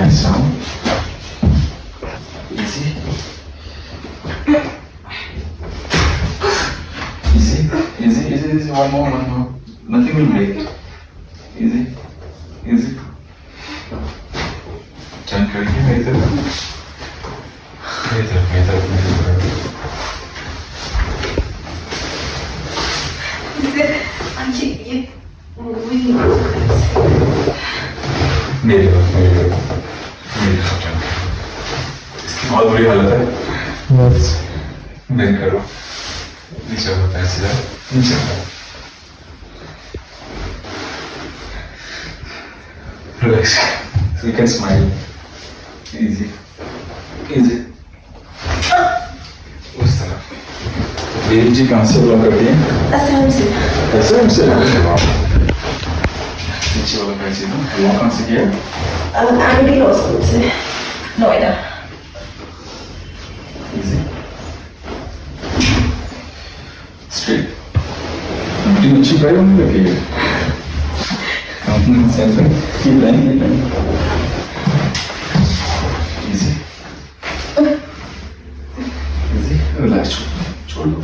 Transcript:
Nice down. Easy. Easy, easy, easy, easy. One more, one more. Nothing will break. Easy, easy. Turn करके मेरी तरफ मेरी तरफ मेरी तरफ मेरी तरफ Ay, ये वही मेरी तरफ मेरी तरफ इसकी बहुत बुरी हालत है? Yes. बेंड करो। नीचे है सीधा नीचे relax so you can smile. Easy. Easy. उस तरफ़। ये जी कहाँ से ब्लॉक कर दिए असम से। ऐसे हमसे नीचे वाला कैसे ना ब्लॉक कहाँ से किया? आंटी लॉ स्कूल से Noida easy straight Pretty much right on the here. Same thing. Keep laying, keep laying. Easy. Easy. Relax. छोड़ दो